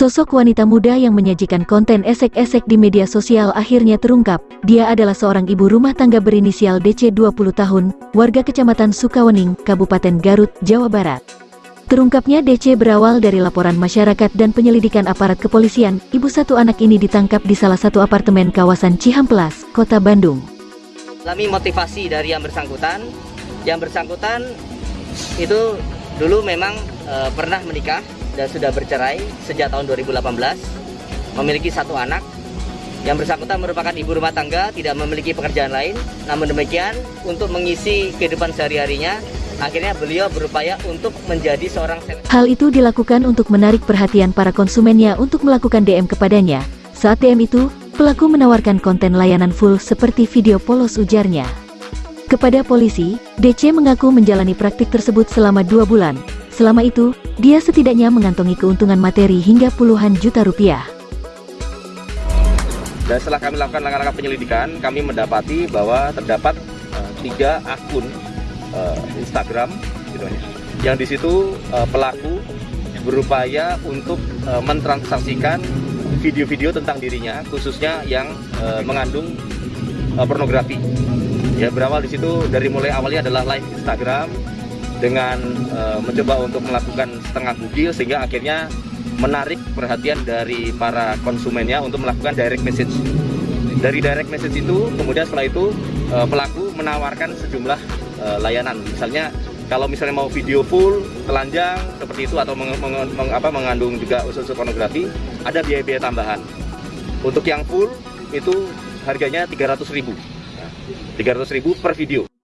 Sosok wanita muda yang menyajikan konten esek-esek di media sosial akhirnya terungkap. Dia adalah seorang ibu rumah tangga berinisial DC 20 tahun, warga Kecamatan Sukawening, Kabupaten Garut, Jawa Barat. Terungkapnya DC berawal dari laporan masyarakat dan penyelidikan aparat kepolisian. Ibu satu anak ini ditangkap di salah satu apartemen kawasan Cihamplas, Kota Bandung. Kami motivasi dari yang bersangkutan. Yang bersangkutan itu dulu memang e, pernah menikah dan sudah bercerai sejak tahun 2018, memiliki satu anak. Yang bersangkutan merupakan ibu rumah tangga, tidak memiliki pekerjaan lain. Namun demikian, untuk mengisi kehidupan sehari-harinya, akhirnya beliau berupaya untuk menjadi seorang Hal itu dilakukan untuk menarik perhatian para konsumennya untuk melakukan DM kepadanya. Saat DM itu, pelaku menawarkan konten layanan full seperti video polos ujarnya. Kepada polisi, DC mengaku menjalani praktik tersebut selama dua bulan. Selama itu, dia setidaknya mengantongi keuntungan materi hingga puluhan juta rupiah. Dan setelah kami lakukan langkah-langkah penyelidikan, kami mendapati bahwa terdapat uh, tiga akun uh, Instagram, gitu ya, yang di situ uh, pelaku berupaya untuk uh, mentransaksikan video-video tentang dirinya, khususnya yang uh, mengandung uh, pornografi. Ya berawal di situ dari mulai awalnya adalah live Instagram, dengan uh, mencoba untuk melakukan setengah bugil sehingga akhirnya menarik perhatian dari para konsumennya untuk melakukan direct message. Dari direct message itu, kemudian setelah itu uh, pelaku menawarkan sejumlah uh, layanan. Misalnya kalau misalnya mau video full, telanjang seperti itu atau meng, meng, meng, apa, mengandung juga unsur-unsur pornografi, ada biaya-biaya tambahan. Untuk yang full itu harganya 300.000. 300.000 per video.